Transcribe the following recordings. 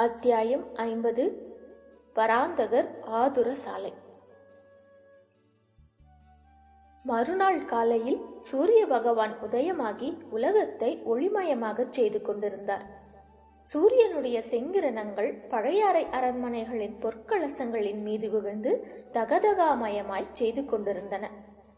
அத்தியாயம் ஐம்பது. பராந்தகர் ஆதுர சாலை. மறுநாள் காலையில் சூரிய பகவான் உதயமாகி உலகத்தை ஒளிமயமாகச் செய்து கொண்டிருந்தார். சூரியனுடைய செங்கிரணங்கள் பழையாறை அரண்மனைகளின் பொற்கலசங்களின் மீது விழுந்து தகதகாமயமாய் செய்து கொண்டிருந்தன.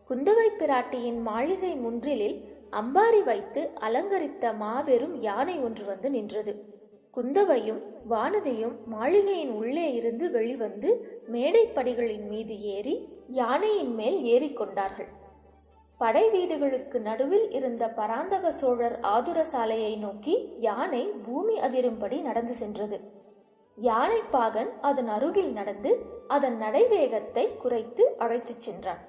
குந்தவை பிராட்டியின் மாளிகை முன்றிலில் அம்பாரி வைத்து அலங்கரித்த மாபெரும் யானை ஒன்று வந்து நின்றது. குந்தவையும் வானதியும் மாளிகையின் உள்ளே இருந்து வெளிவந்து மேடைப்படிகளின் மீது ஏறி யானையின் மேல் ஏறிக்கொண்டார்கள் படை வீடுகளுக்கு நடுவில் இருந்த பராந்தக சோழர் ஆதுர சாலையை நோக்கி யானை பூமி அதிரும்படி நடந்து சென்றது. யானை பாகன் அதன் அருகில் நடந்து அதன் நடைவேகத்தை குறைத்து அழைத்துச் சென்றான்.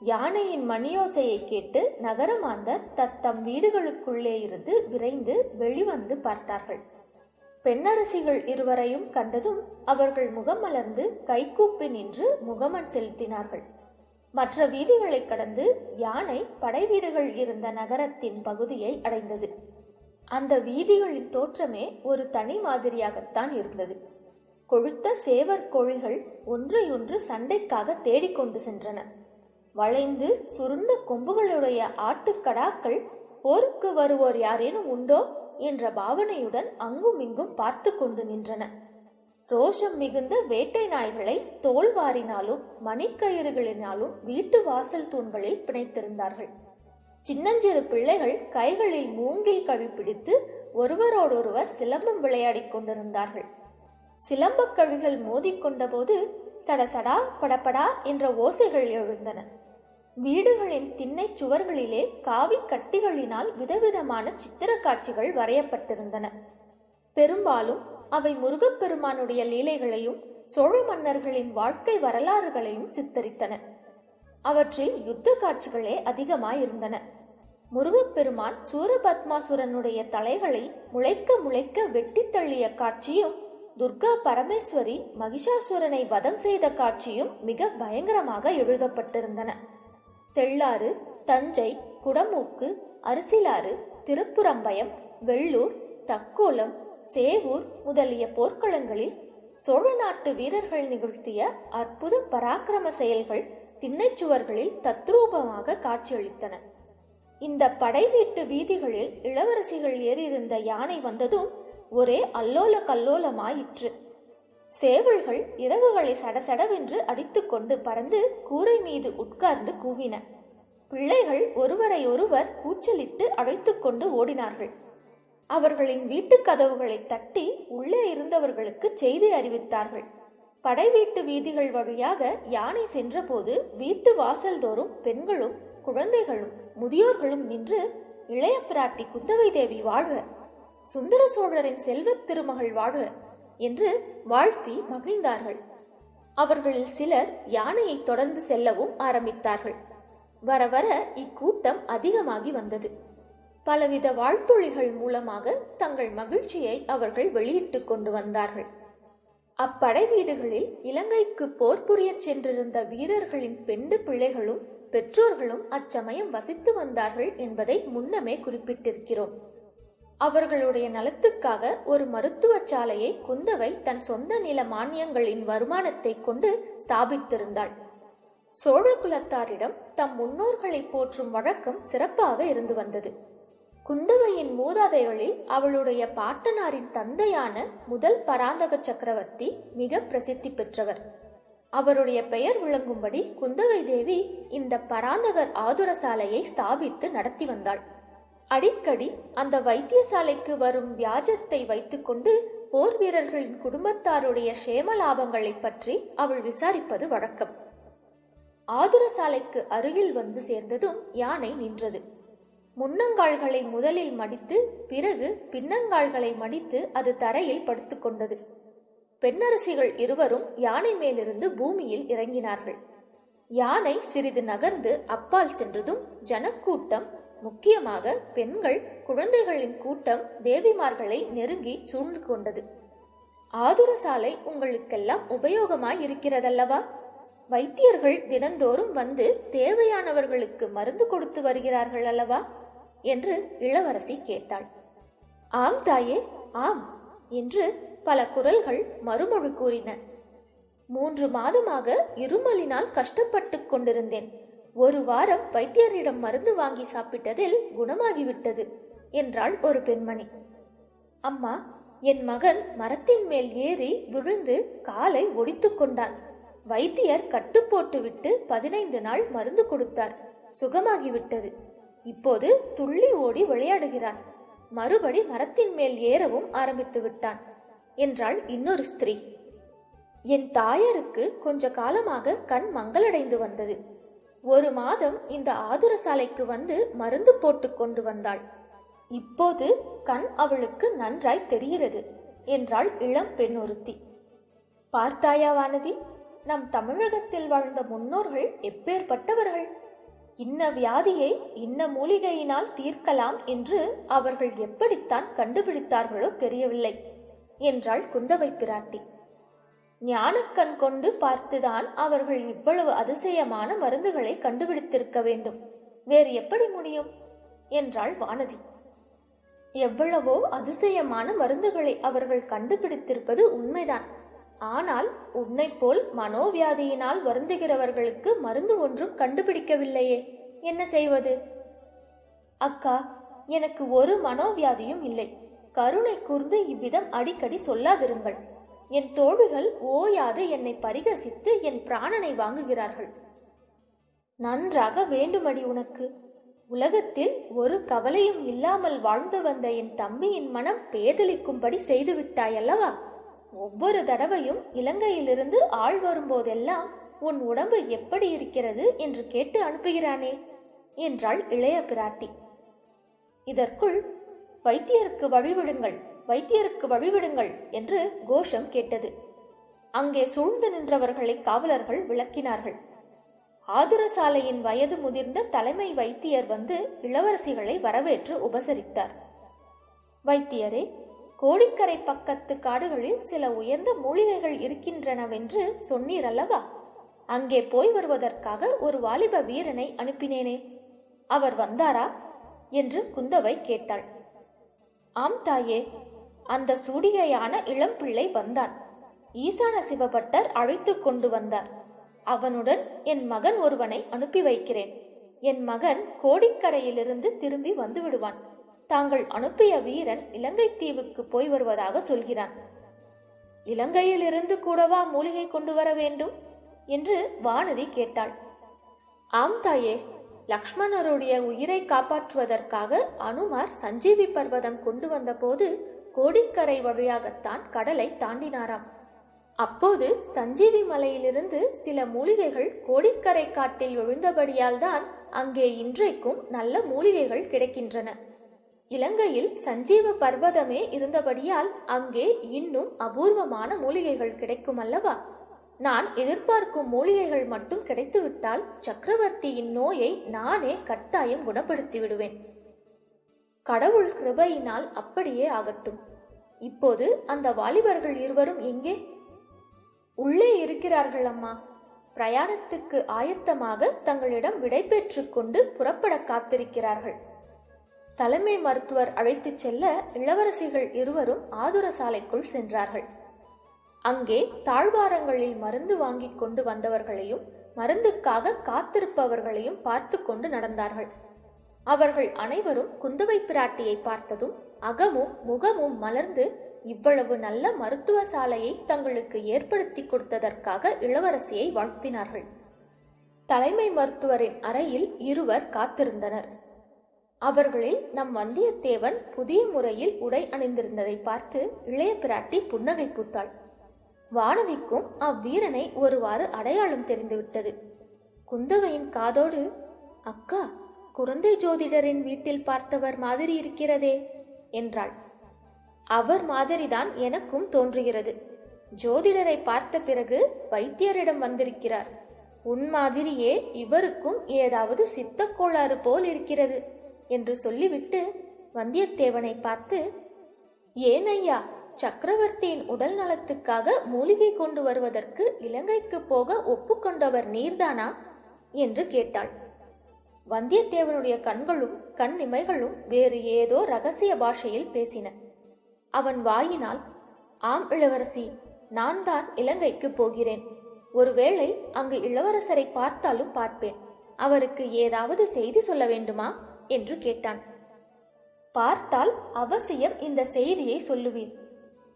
யானையின் மணியோசையை கேட்டு நகரமாந்தர் தத்தம் வீடுகளுக்குள்ளே இருந்து விரைந்து வெளிவந்து பார்த்தார்கள். பெண்ணரசிகள் இருவரையும் கண்டதும் அவர்கள் முகம் மலர்ந்து கைகூப்பி நின்று முகமன் செலுத்தினார்கள். மற்ற வீதிகளை கடந்து யானை படை வீடுகள் இருந்த நகரத்தின் பகுதியை அடைந்தது. அந்த வீதிகளின் தோற்றமே ஒரு தனி மாதிரியாகத்தான் இருந்தது. கொழுத்த சேவர் கோழிகள் ஒன்றையொன்று சண்டைக்காக தேடிக்கொண்டு சென்றன. வளைந்து சுருண்ட கொம்புகளுடைய ஆட்டுக்கடாக்கள் போருக்கு வருவோர் யாரேனும் உண்டோ? என்ற பாவனையுடன் அங்கும் இங்கும் பார்த்து கொண்டு நின்றன. ரோஷம் மிகுந்த வேட்டை நாய்களை தோல்வாரினாலும் மணிக்கயிறுகளினாலும் வீட்டு வாசல் தூண்களில் பிணைத்திருந்தார்கள். சின்னஞ்சிறு பிள்ளைகள் கைகளில் மூங்கில் கழிப்பிடித்து ஒருவரோடொருவர் சிலம்பம் விளையாடிக் கொண்டிருந்தார்கள். சிலம்பக் கழிகள் மோதிக்கொண்டபோது சடசடா படபடா என்ற ஓசைகள் எழுந்தன. வீடுகளின் திண்ணை சுவர்களிலே காவி கட்டிகளினால் விதவிதமான சித்திர காட்சிகள் வரையப்பட்டிருந்தன. பெரும்பாலும் அவை முருகப்பெருமானுடைய லீலைகளையும் சோழ மன்னர்களின் வாழ்க்கை வரலாறுகளையும் சித்தரித்தன. அவற்றில் யுத்த காட்சிகளே அதிகமாயிருந்தன. முருகப்பெருமான் சூரபத்மாசுரனுடைய தலைகளை முளைக்க முளைக்க வெட்டி தள்ளிய காட்சியும் துர்கா பரமேஸ்வரி மகிஷாசுரனை வதம் செய்த காட்சியும் மிக பயங்கரமாக எழுதப்பட்டிருந்தன. தெள்ளாறு தஞ்சை குடமூக்கு அரிசிலாறு திருப்புறம்பயம் வெள்ளூர் தக்கோலம் சேவூர் முதலிய போர்க்களங்களில் சோழ நாட்டு வீரர்கள் நிகழ்த்திய அற்புத பராக்கிரம செயல்கள் திண்ணைச்சுவர்களில் தத்ரூபமாக காட்சியளித்தன. இந்த படை வீட்டு வீதிகளில் இளவரசிகள் ஏறியிருந்த யானை வந்ததும் ஒரே அல்லோல கல்லோலமாயிற்று சேவல்கள் இறகுகளை சடசடவென்று அடித்துக்கொண்டு பறந்து கூரை மீது உட்கார்ந்து கூவின. பிள்ளைகள் ஒருவரை ஒருவர் கூச்சலிட்டு அழைத்துக்கொண்டு ஓடினார்கள். அவர்களின் வீட்டுக் கதவுகளை தட்டி உள்ளே இருந்தவர்களுக்கு செய்தி அறிவித்தார்கள். படை வீட்டு வீதிகள் வழியாக யானை சென்றபோது வீட்டு வாசல்தோறும் பெண்களும் குழந்தைகளும் முதியோர்களும் நின்று இளைய பிராட்டி குந்தவை தேவி வாழ்க. சுந்தர சோழரின் செல்வத் திருமகள் வாழ்க. என்று வாழ்த்தி மகிழ்ந்தார்கள். அவர்களில் சிலர் யானையை தொடர்ந்து செல்லவும் ஆரம்பித்தார்கள். வர வர இக்கூட்டம் அதிகமாகி வந்தது. பலவித வாழ்த்தொழிகள் மூலமாக தங்கள் மகிழ்ச்சியை அவர்கள் வெளியிட்டுக் கொண்டு வந்தார்கள். அப்படை வீடுகளில் இலங்கைக்கு போர் புரியச் சென்றிருந்த வீரர்களின் பெண்டு பிள்ளைகளும் பெற்றோர்களும் அச்சமயம் வசித்து வந்தார்கள் என்பதை முன்னமே குறிப்பிட்டிருக்கிறோம். அவர்களுடைய நலத்துக்காக ஒரு மருத்துவ சாலையை குந்தவை தன் சொந்த நில மானியங்களின் வருமானத்தை கொண்டு ஸ்தாபித்திருந்தாள். சோழ குலத்தாரிடம் தம் முன்னோர்களை போற்றும் வழக்கம் சிறப்பாக இருந்து வந்தது. குந்தவையின் மூதாதைகளில் அவளுடைய பாட்டனாரின் தந்தையான முதல் பராந்தக சக்கரவர்த்தி மிக பிரசித்தி பெற்றவர். அவருடைய பெயர் விளங்கும்படி குந்தவை தேவி இந்த பராந்தகர் ஆதுர சாலையை ஸ்தாபித்து நடத்தி வந்தாள். அடிக்கடி அந்த வைத்தியசாலைக்கு வரும் வியாஜத்தை வைத்துக்கொண்டு போர் வீரர்களின் குடும்பத்தாருடைய சேம லாபங்களை பற்றி அவள் விசாரிப்பது வழக்கம். ஆதுர சாலைக்கு அருகில் வந்து சேர்ந்ததும் யானை நின்றது. முன்னங்கால்களை முதலில் மடித்து பிறகு பின்னங்கால்களை மடித்து அது தரையில் படுத்துக்கொண்டது பெண்ணரசிகள் இருவரும் யானை மேலிருந்து பூமியில் இறங்கினார்கள். யானை சிறிது நகர்ந்து அப்பால் சென்றதும் ஜனக்கூட்டம் முக்கியமாக பெண்கள் குழந்தைகளின் கூட்டம் தேவிமார்களை நெருங்கி சூழ்ந்து கொண்டது. ஆதுர சாலை உங்களுக்கெல்லாம் உபயோகமாய் இருக்கிறதல்லவா வைத்தியர்கள் தினந்தோறும் வந்து தேவையானவர்களுக்கு மருந்து கொடுத்து வருகிறார்கள் அல்லவா என்று இளவரசி கேட்டாள். ஆம் தாயே ஆம் என்று பல குரல்கள் மறுமொழி கூறின. மூன்று மாதமாக இருமலினால் கஷ்டப்பட்டுக் கொண்டிருந்தேன். ஒரு வாரம் வைத்தியரிடம் மருந்து வாங்கி சாப்பிட்டதில் குணமாகிவிட்டது என்றாள் ஒரு பெண்மணி. அம்மா என் மகன் மரத்தின் மேல் ஏறி விழுந்து காலை ஒடித்துக் கொண்டான். வைத்தியர் கட்டு போட்டுவிட்டு பதினைந்து நாள் மருந்து கொடுத்தார். சுகமாகிவிட்டது. இப்போது துள்ளி ஓடி விளையாடுகிறான். மறுபடி மரத்தின் மேல் ஏறவும் ஆரம்பித்து விட்டான் என்றாள் இன்னொரு ஸ்திரீ. என் தாயாருக்கு கொஞ்ச காலமாக கண் மங்களடைந்து வந்தது. ஒரு மாதம் இந்த ஆதுர சாலைக்கு வந்து மருந்து போட்டு கொண்டு வந்தாள். இப்போது கண் அவளுக்கு நன்றாய் தெரிகிறது என்றாள் இளம் பெண் ஒருத்தி. பார்த்தாயா வானதி நம் தமிழகத்தில் வாழ்ந்த முன்னோர்கள் எப்பேற்பட்டவர்கள்? இன்ன வியாதியை இன்ன மூலிகையினால் தீர்க்கலாம் என்று அவர்கள் எப்படித்தான் கண்டுபிடித்தார்களோ தெரியவில்லை என்றாள் குந்தவை பிராட்டி. ஞானக்கண் கொண்டு பார்த்துதான் அவர்கள் இவ்வளவு அதிசயமான மருந்துகளை கண்டுபிடித்திருக்க வேண்டும். வேறு எப்படி முடியும்? என்றாள் வானதி. எவ்வளவோ அதிசயமான மருந்துகளை அவர்கள் கண்டுபிடித்திருப்பது உண்மைதான். ஆனால் உன்னை போல் மனோவியாதியினால் வருந்துகிறவர்களுக்கு மருந்து ஒன்றும் கண்டுபிடிக்கவில்லையே. என்ன செய்வது? அக்கா எனக்கு ஒரு மனோவியாதியும் இல்லை. கருணை கூர்ந்து இவ்விதம் அடிக்கடி சொல்லாதிருங்கள். என் தோழிகள் ஓயாது என்னை பரிகசித்து என் பிராணனை வாங்குகிறார்கள். நன்றாக வேண்டுமடி உனக்கு. உலகத்தில் ஒரு கவலையும் இல்லாமல் வாழ்ந்து வந்த என் தம்பியின் மனம் பேதலிக்கும்படி செய்துவிட்டாயல்லவா? ஒவ்வொரு தடவையும் இலங்கையிலிருந்து ஆள் வரும்போதெல்லாம் உன் உடம்பு எப்படி இருக்கிறது என்று கேட்டு அனுப்புகிறானே? என்றாள் இளைய பிராட்டி. இதற்குள் வைத்தியருக்கு வழிவிடுங்கள். வைத்தியருக்கு வழிவிடுங்கள் என்று கோஷம் கேட்டது. அங்கே சூழ்ந்து நின்றவர்களை காவலர்கள் விளக்கினார்கள். ஆதுரசாலையின் வயது முதிர்ந்த தலைமை வைத்தியர் வந்து இளவரசிகளை வரவேற்று உபசரித்தார். வைத்தியரே கோடிக்கரை பக்கத்து காடுகளில் சில உயர்ந்த மூலிகைகள் இருக்கின்றனவென்று சொன்னீர் அல்லவா? அங்கே போய் வருவதற்காக ஒரு வாலிப வீரனை அனுப்பினேனே. அவர் வந்தாரா? என்று குந்தவை கேட்டாள். ஆம் தாயே அந்த சூடிகையான இளம்பிள்ளை வந்தான். ஈசான சிவபட்டர் அழைத்து கொண்டு வந்தார். அவனுடன் என் மகன் ஒருவனை அனுப்பி வைக்கிறேன். என் மகன் கோடிக்கரையிலிருந்து திரும்பி வந்து விடுவான் தாங்கள் அனுப்பிய வீரன் இலங்கை தீவுக்கு போய் வருவதாக சொல்கிறான். இலங்கையிலிருந்து கூடவா மூலிகை கொண்டு வர வேண்டும்? என்று வானதி கேட்டாள். ஆம் தாயே. லக்ஷ்மணருடைய உயிரை காப்பாற்றுவதற்காக அனுமார் சஞ்சீவி பர்வதம் கொண்டு வந்தபோது கோடிக்கரை வழியாகத்தான் கடலை தாண்டினாராம். அப்போது சஞ்சீவி மலையிலிருந்து சில மூலிகைகள் கோடிக்கரை காட்டில் விழுந்தபடியால் தான் அங்கே இன்றைக்கும் நல்ல மூலிகைகள் கிடைக்கின்றன. இலங்கையில் சஞ்சீவ பர்வதமே இருந்தபடியால் அங்கே இன்னும் அபூர்வமான மூலிகைகள் கிடைக்கும் அல்லவா நான் எதிர்பார்க்கும் மூலிகைகள் மட்டும் கிடைத்துவிட்டால் சக்கரவர்த்தியின் நோயை நானே கட்டாயம் குணப்படுத்தி விடுவேன் கடவுள் கிருபையினால் அப்படியே ஆகட்டும். இப்போது அந்த வாலிபர்கள் இருவரும் எங்கே? உள்ளே இருக்கிறார்கள் அம்மா. பிரயாணத்துக்கு ஆயத்தமாக தங்களிடம் விடை பெற்றுக் கொண்டு புறப்பட காத்திருக்கிறார்கள். தலைமை மருத்துவர் அழைத்துச் செல்ல இளவரசிகள் இருவரும் ஆதுர சாலைக்குள் சென்றார்கள். அங்கே தாழ்வாரங்களில் மருந்து வாங்கிக் கொண்டு வந்தவர்களையும் மருந்துக்காக காத்திருப்பவர்களையும் பார்த்து கொண்டு நடந்தார்கள். அவர்கள் அனைவரும் குந்தவை பிராட்டியை பார்த்ததும் அகமும் முகமும் மலர்ந்து இவ்வளவு நல்ல மருத்துவ சாலையை தங்களுக்கு ஏற்படுத்தி கொடுத்ததற்காக இளவரசியை வாழ்த்தினார்கள். தலைமை மருத்துவரின் அறையில் இருவர் காத்திருந்தனர். அவர்களில் நம் வந்தியத்தேவன் புதிய முறையில் உடை அணிந்திருந்ததை பார்த்து இளைய பிராட்டி புன்னகை பூத்தாள். வானதிக்கும் அவ்வீரனை ஒருவாறு அடையாளம் தெரிந்துவிட்டது. குந்தவையின் காதோடு அக்கா குழந்தை ஜோதிடரின் வீட்டில் பார்த்தவர் மாதிரி இருக்கிறதே என்றாள். அவர் மாதிரிதான் எனக்கும் தோன்றுகிறது. ஜோதிடரை பார்த்த பிறகு வைத்தியரிடம் வந்திருக்கிறார். உன் மாதிரியே இவருக்கும் ஏதாவது சித்தக் கோளாறு போல் இருக்கிறது என்று சொல்லிவிட்டு வந்தியத்தேவனை பார்த்து ஏன் ஐயா சக்கரவர்த்தியின் உடல் நலத்துக்காக மூலிகை கொண்டு வருவதற்கு இலங்கைக்கு போக ஒப்புக்கொண்டவர் நீர்தானா? என்று கேட்டாள். வந்தியத்தேவனுடைய கண்களும் கண் இமைகளும் வேறு ஏதோ ரகசிய பாஷையில் பேசின. அவன் வாயினால் ஆம் இளவரசி நான் தான் இலங்கைக்கு போகிறேன். ஒருவேளை அங்கு இளவரசரை பார்த்தாலும் பார்ப்பேன். அவருக்கு ஏதாவது செய்தி சொல்ல வேண்டுமா? என்று கேட்டான். பார்த்தால் அவசியம் இந்த செய்தியை சொல்லுவீர்.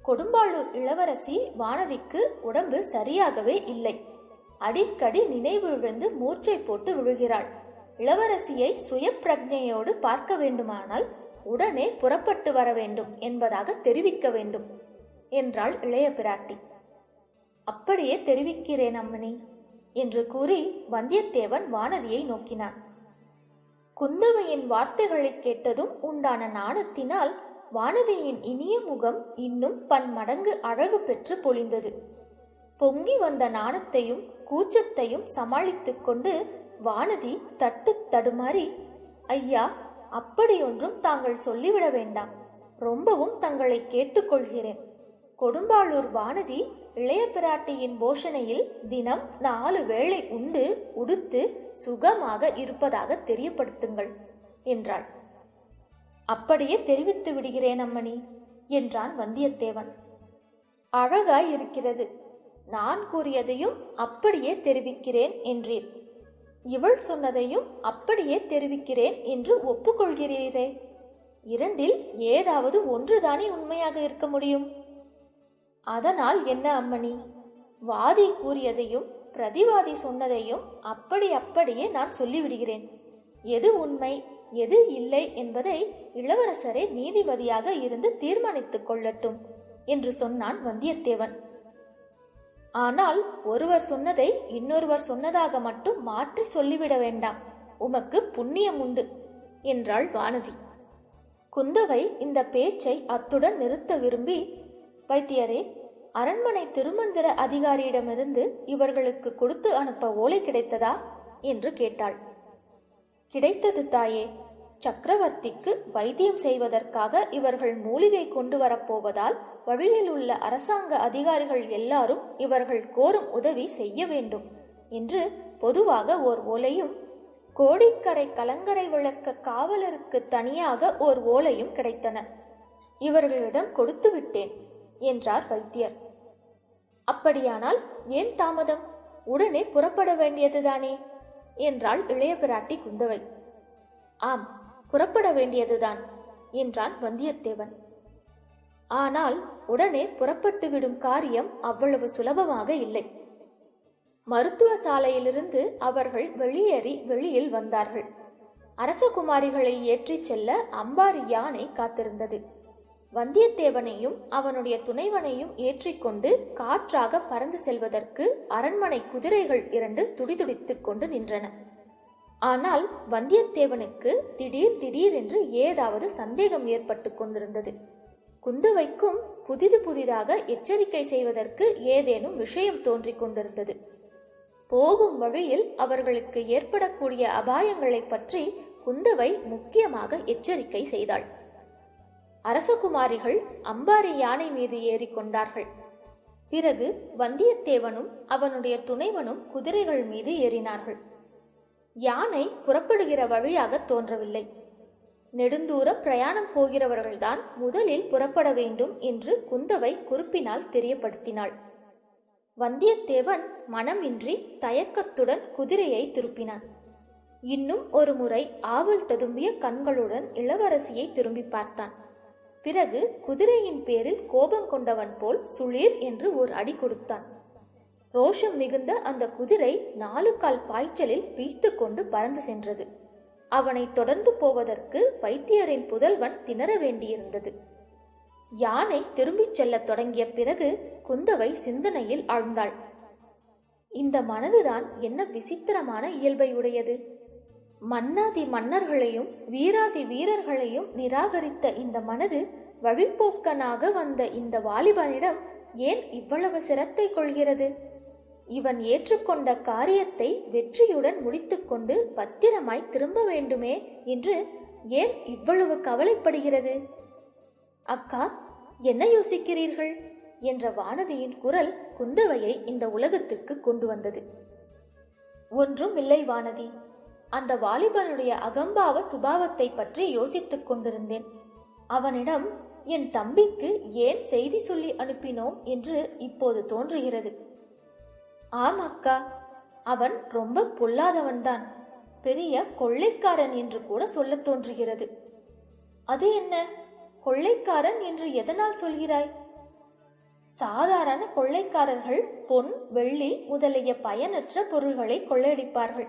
கொடும்பாளூர் இளவரசி வானதிக்கு உடம்பு சரியாகவே இல்லை. அடிக்கடி நினைவு விழுந்து மூர்ச்சை போட்டு விழுகிறாள். இளவரசியை சுய பிரஜையோடு பார்க்க வேண்டுமானால் உடனே புறப்பட்டு வர வேண்டும் என்பதாக தெரிவிக்க வேண்டும் என்றாள் இளைய பிராட்டி. அப்படியே தெரிவிக்கிறேன் அம்மணி என்று கூறி வந்தியத்தேவன் வானதியை நோக்கினான். குந்தவையின் வார்த்தைகளை கேட்டதும் உண்டான நாணத்தினால் வானதியின் இனிய முகம் இன்னும் பன்மடங்கு அழகு பெற்று பொழிந்தது. பொங்கி வந்த நாணத்தையும் கூச்சத்தையும் சமாளித்துக் கொண்டு வானதி தட்டு தடுமாறி ஐயா அப்படியொன்றும் தாங்கள் சொல்லிவிட வேண்டாம். ரொம்பவும் தங்களை கேட்டுக்கொள்கிறேன். கொடும்பாளூர் வானதி இளைய பிராட்டியின் போஷணையில் தினம் நாலு வேளை உண்டு உடுத்து சுகமாக இருப்பதாக தெரியப்படுத்துங்கள் என்றாள். அப்படியே தெரிவித்து விடுகிறேன் அம்மணி என்றான் வந்தியத்தேவன். அழகாய் இருக்கிறது நான் கூறியதையும் அப்படியே தெரிவிக்கிறேன் என்றீர். இவள் சொன்னதையும் அப்படியே தெரிவிக்கிறேன் என்று ஒப்புக்கொள்கிறீரே. இரண்டில் ஏதாவது ஒன்றுதானே உண்மையாக இருக்க முடியும்? அதனால் என்ன அம்மணி? வாதி கூறியதையும் பிரதிவாதி சொன்னதையும் அப்படி அப்படியே நான் சொல்லிவிடுகிறேன். எது உண்மை எது இல்லை என்பதை இளவரசரே நீதிபதியாக இருந்து தீர்மானித்துக் கொள்ளட்டும் என்று சொன்னான் வந்தியத்தேவன். ஆனால் ஒருவர் சொன்னதை இன்னொருவர் சொன்னதாக மட்டும் மாற்றி சொல்லிவிட வேண்டாம். உமக்கு புண்ணியம் உண்டு என்றாள் வானதி. குந்தவை இந்த பேச்சை அத்துடன் நிறுத்த விரும்பி வைத்தியரே அரண்மனை திருமந்திர அதிகாரியிடமிருந்து இவர்களுக்கு கொடுத்து அனுப்ப ஓலை கிடைத்ததா? என்று கேட்டாள். கிடைத்தது தாயே சக்கரவர்த்திக்கு வைத்தியம் செய்வதற்காக இவர்கள் மூலிகை கொண்டு வரப்போவதால் வழியில் உள்ள அரசாங்க அதிகாரிகள் எல்லாரும் இவர்கள் கோரும் உதவி செய்ய வேண்டும் என்று பொதுவாக ஓர் ஓலையும் கோடிக்கரை கலங்கரை விளக்க காவலருக்கு தனியாக ஓர் ஓலையும் கிடைத்தன. இவர்களிடம் கொடுத்து விட்டேன் என்றார் வைத்தியர். அப்படியானால் ஏன் தாமதம்? உடனே புறப்பட வேண்டியதுதானே? என்றாள் இளைய பிராட்டி குந்தவை. ஆம் புறப்பட வேண்டியதுதான் என்றான் வந்தியத்தேவன். ஆனால் உடனே புறப்பட்டுவிடும் காரியம் அவ்வளவு சுலபமாக இல்லை. மருத்துவ சாலையிலிருந்து அவர்கள் வெளியேறி வெளியில் வந்தார்கள். அரசகுமாரிகளை ஏற்றிச் செல்ல அம்பாரி யானை காத்திருந்தது. வந்தியத்தேவனையும் அவனுடைய துணைவனையும் ஏற்றிக்கொண்டு காற்றாக பறந்து செல்வதற்கு அரண்மனை குதிரைகள் இரண்டு துடிதுடித்துக் கொண்டு நின்றன. ஆனால் வந்தியத்தேவனுக்கு திடீர் திடீர் என்று ஏதாவது சந்தேகம் ஏற்பட்டு கொண்டிருந்தது. குந்தவைக்கும் புதிது புதிதாக எச்சரிக்கை செய்வதற்கு ஏதேனும் விஷயம் தோன்றிக் கொண்டிருந்தது. போகும் வழியில் அவர்களுக்கு ஏற்படக்கூடிய அபாயங்களை பற்றி குந்தவை முக்கியமாக எச்சரிக்கை செய்தாள். அரசகுமாரிகள் அம்பாரி யானை மீது ஏறிக்கொண்டார்கள் பிறகு வந்தியத்தேவனும் அவனுடைய துணைவனும் குதிரைகள் மீது ஏறினார்கள். யானை புறப்படுகிற வழியாக தோன்றவில்லை. நெடுந்தூரம் பிரயாணம் போகிறவர்கள்தான் முதலில் புறப்பட வேண்டும் என்று குந்தவை குறிப்பினால் தெரியப்படுத்தினாள். வந்தியத்தேவன் மனமின்றி தயக்கத்துடன் குதிரையை திருப்பினான். இன்னும் ஒரு முறை ஆவல் ததும்பிய கண்களுடன் இளவரசியை திரும்பி பார்த்தான். பிறகு குதிரையின் பேரில் கோபம் கொண்டவன் போல் சுளீர் என்று ஒரு அடி கொடுத்தான். ரோஷம் மிகுந்த அந்த குதிரை நாலு கால் பாய்ச்சலில் பீய்த்து கொண்டு பறந்து சென்றது. அவனை தொடர்ந்து போவதற்கு வைத்தியரின் புதல்வன் திணற வேண்டியிருந்தது. யானை திரும்பிச் செல்லத் தொடங்கிய பிறகு குந்தவை சிந்தனையில் ஆழ்ந்தாள். இந்த மனதுதான் என்ன விசித்திரமான இயல்பை உடையது. மன்னாதி மன்னர்களையும் வீராதி வீரர்களையும் நிராகரித்த இந்த மனது வழிப்போக்கனாக வந்த இந்த வாலிபனிடம் ஏன் இவ்வளவு சிரத்தை கொள்கிறது? இவன் ஏற்றுக்கொண்ட காரியத்தை வெற்றியுடன் முடித்துக்கொண்டு பத்திரமாய் திரும்ப வேண்டுமே என்று ஏன் இவ்வளவு கவலைப்படுகிறது? அக்கா என்ன யோசிக்கிறீர்கள்? என்ற வானதியின் குரல் குந்தவையை இந்த உலகத்திற்கு கொண்டு வந்தது. ஒன்றும் இல்லை வானதி. அந்த வாலிபனுடைய அகம்பாவ சுபாவத்தை பற்றி யோசித்துக் கொண்டிருந்தேன். அவனிடம் என் தம்பிக்கு ஏன் செய்தி சொல்லி அனுப்பினோம்? என்று இப்போது தோன்றுகிறது. ஆமாக்கா அவன் ரொம்ப பொல்லாதவன்தான். பெரிய கொள்ளைக்காரன் என்று கூட சொல்லத் தோன்றுகிறது. அது என்ன? கொள்ளைக்காரன் என்று எதனால் சொல்கிறாய்? சாதாரண கொள்ளைக்காரர்கள் பொன் வெள்ளி முதலிய பயனற்ற பொருள்களை கொள்ளையடிப்பார்கள்.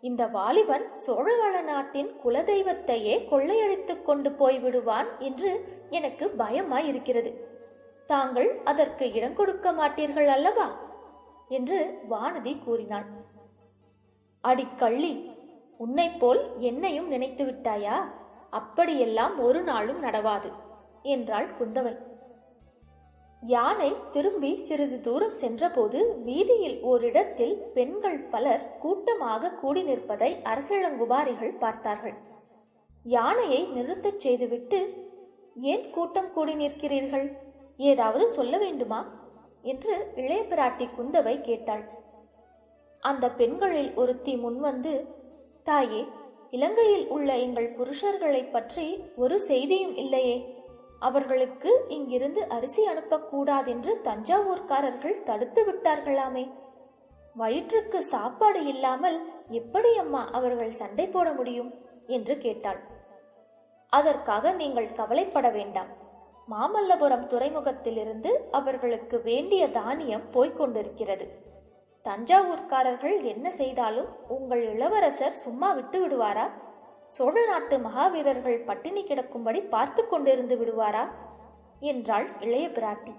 இந்த வாலிபன் சோழவள நாட்டின் குலதெய்வத்தையே கொள்ளையடித்துக் கொண்டு போய் விடுவான் என்று எனக்கு பயமாய் இருக்கிறது தாங்கள் அதற்கு இடம் கொடுக்க மாட்டீர்கள் அல்லவா? என்று வானதி கூறினாள். அடிக்கள்ளி உன்னைப் போல் என்னையும் நினைத்து விட்டாயா? அப்படியெல்லாம் ஒரு நாளும் நடவாது என்றாள் குந்தவை. யானை திரும்பி சிறிது தூரம் சென்றபோது வீதியில் ஓரிடத்தில் பெண்கள் பலர் கூட்டமாக கூடி நிற்பதை அரசழங்குபாரிகள் பார்த்தார்கள். யானையை நிறுத்தச் செய்துவிட்டு ஏன் கூட்டம் கூடி நிற்கிறீர்கள்? ஏதாவது சொல்ல வேண்டுமா? என்று இளைய பிராட்டி குந்தவை கேட்டாள். அந்த பெண்களில் ஒருத்தி முன்வந்து தாயே இலங்கையில் உள்ள எங்கள் புருஷர்களைப் பற்றி ஒரு செய்தியும் இல்லையே. அவர்களுக்கு இங்கிருந்து அரிசி அனுப்பக்கூடாதென்று தஞ்சாவூர்காரர்கள் தடுத்து விட்டார்களாமே. வயிற்றுக்கு சாப்பாடு இல்லாமல் எப்படி அம்மா அவர்கள் சண்டை போட முடியும்? என்று கேட்டாள். அதற்காக நீங்கள் கவலைப்பட வேண்டாம். மாமல்லபுரம் துறைமுகத்திலிருந்து அவர்களுக்கு வேண்டிய தானியம் போய்கொண்டிருக்கிறது தஞ்சாவூர்காரர்கள் என்ன செய்தாலும் உங்கள் இளவரசர் சும்மா விட்டு விடுவாரா? சோழ நாட்டு மகாவீரர்கள் பட்டினி கிடக்கும்படி பார்த்து கொண்டிருந்து விடுவாரா? என்றாள் இளைய பிராட்டி.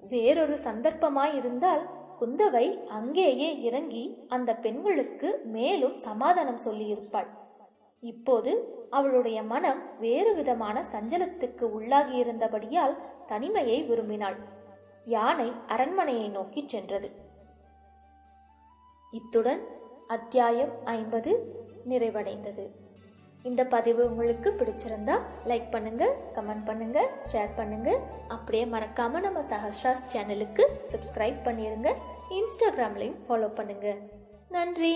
வேறொரு சந்தர்ப்பமாயிருந்தால் குந்தவை அங்கேயே இறங்கி அந்த பெண்களுக்கு மேலும் சமாதானம் சொல்லியிருப்பாள். இப்போது அவளுடைய மனம் வேறு விதமான சஞ்சலத்துக்கு உள்ளாகியிருந்தபடியால் தனிமையை விரும்பினாள். யானை அரண்மனையை நோக்கிச் சென்றது. இத்துடன் அத்தியாயம் ஐம்பது நிறைவடைந்தது. இந்த பதிவு உங்களுக்கு பிடிச்சிருந்தா லைக் பண்ணுங்க கமெண்ட் பண்ணுங்க ஷேர் பண்ணுங்க. அப்படியே மறக்காம நம்ம சஹஸ்ராஸ் சேனலுக்கு சப்ஸ்கிரைப் பண்ணிருங்க. இன்ஸ்டாகிராம்லையும் ஃபாலோ பண்ணுங்க. நன்றி.